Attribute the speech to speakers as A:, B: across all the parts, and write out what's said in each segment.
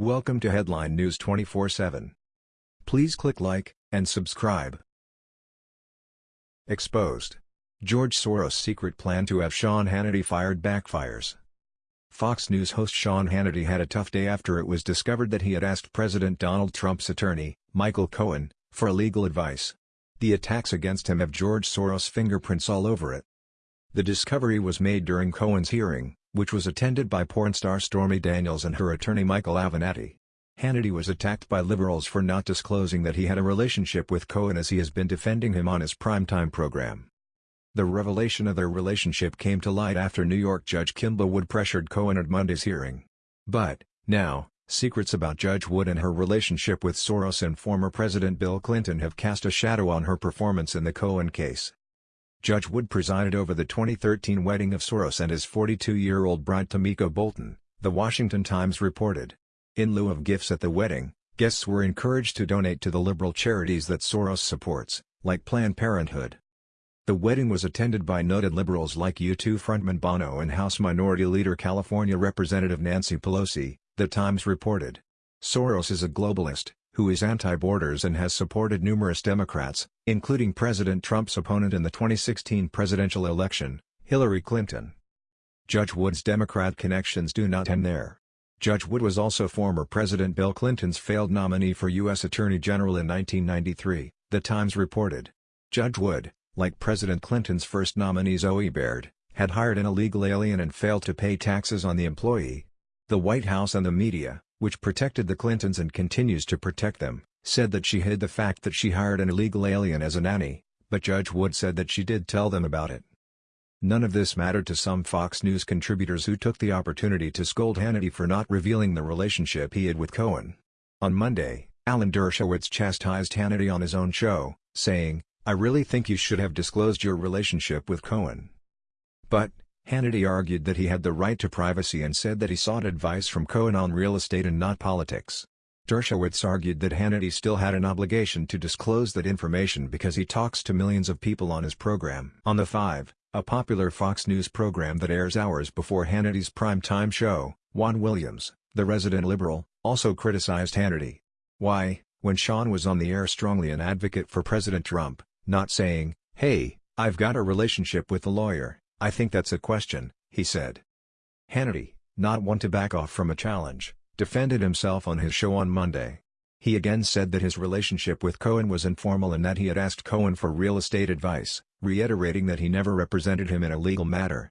A: Welcome to Headline News 24/7. Please click like and subscribe. Exposed. George Soros' secret plan to have Sean Hannity fired backfires. Fox News host Sean Hannity had a tough day after it was discovered that he had asked President Donald Trump's attorney, Michael Cohen, for legal advice. The attacks against him have George Soros' fingerprints all over it. The discovery was made during Cohen's hearing, which was attended by porn star Stormy Daniels and her attorney Michael Avenatti. Hannity was attacked by liberals for not disclosing that he had a relationship with Cohen as he has been defending him on his primetime program. The revelation of their relationship came to light after New York Judge Kimba Wood pressured Cohen at Monday's hearing. But, now, secrets about Judge Wood and her relationship with Soros and former President Bill Clinton have cast a shadow on her performance in the Cohen case. Judge Wood presided over the 2013 wedding of Soros and his 42-year-old bride Tamiko Bolton, The Washington Times reported. In lieu of gifts at the wedding, guests were encouraged to donate to the liberal charities that Soros supports, like Planned Parenthood. The wedding was attended by noted liberals like U2 frontman Bono and House Minority Leader California Representative Nancy Pelosi, The Times reported. Soros is a globalist, who is anti-borders and has supported numerous Democrats, including President Trump's opponent in the 2016 presidential election, Hillary Clinton. Judge Wood's Democrat connections do not end there. Judge Wood was also former President Bill Clinton's failed nominee for U.S. Attorney General in 1993, The Times reported. Judge Wood, like President Clinton's first nominee Zoe Baird, had hired an illegal alien and failed to pay taxes on the employee. The White House and the media, which protected the Clintons and continues to protect them, said that she hid the fact that she hired an illegal alien as a nanny, but Judge Wood said that she did tell them about it. None of this mattered to some Fox News contributors who took the opportunity to scold Hannity for not revealing the relationship he had with Cohen. On Monday, Alan Dershowitz chastised Hannity on his own show, saying, I really think you should have disclosed your relationship with Cohen. But, Hannity argued that he had the right to privacy and said that he sought advice from Cohen on real estate and not politics. Dershowitz argued that Hannity still had an obligation to disclose that information because he talks to millions of people on his program. On The Five, a popular Fox News program that airs hours before Hannity's prime-time show, Juan Williams, the resident liberal, also criticized Hannity. Why, when Sean was on the air strongly an advocate for President Trump, not saying, hey, I've got a relationship with the lawyer, I think that's a question, he said. Hannity, not one to back off from a challenge, defended himself on his show on Monday. He again said that his relationship with Cohen was informal and that he had asked Cohen for real estate advice, reiterating that he never represented him in a legal matter.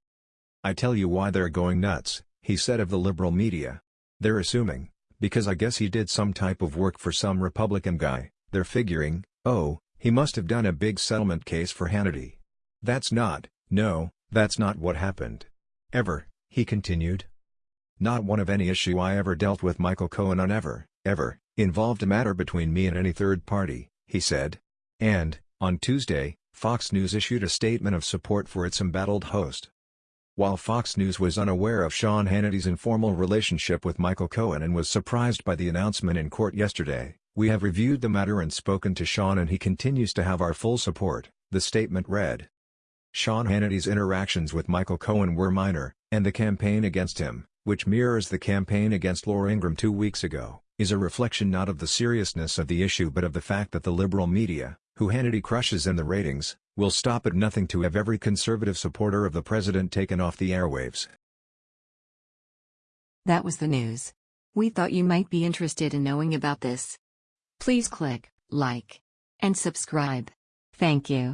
A: I tell you why they're going nuts, he said of the liberal media. They're assuming, because I guess he did some type of work for some Republican guy, they're figuring, oh, he must have done a big settlement case for Hannity. That's not, no, that's not what happened. Ever, he continued. Not one of any issue I ever dealt with Michael Cohen on ever, ever, involved a matter between me and any third party, he said. And, on Tuesday, Fox News issued a statement of support for its embattled host. While Fox News was unaware of Sean Hannity's informal relationship with Michael Cohen and was surprised by the announcement in court yesterday, we have reviewed the matter and spoken to Sean and he continues to have our full support, the statement read. Sean Hannity's interactions with Michael Cohen were minor, and the campaign against him, which mirrors the campaign against Laura Ingraham two weeks ago, is a reflection not of the seriousness of the issue but of the fact that the liberal media, who Hannity crushes in the ratings, will stop at nothing to have every conservative supporter of the president taken off the airwaves.
B: That was the news. We thought you might be interested in knowing about this. Please click like and subscribe. Thank you.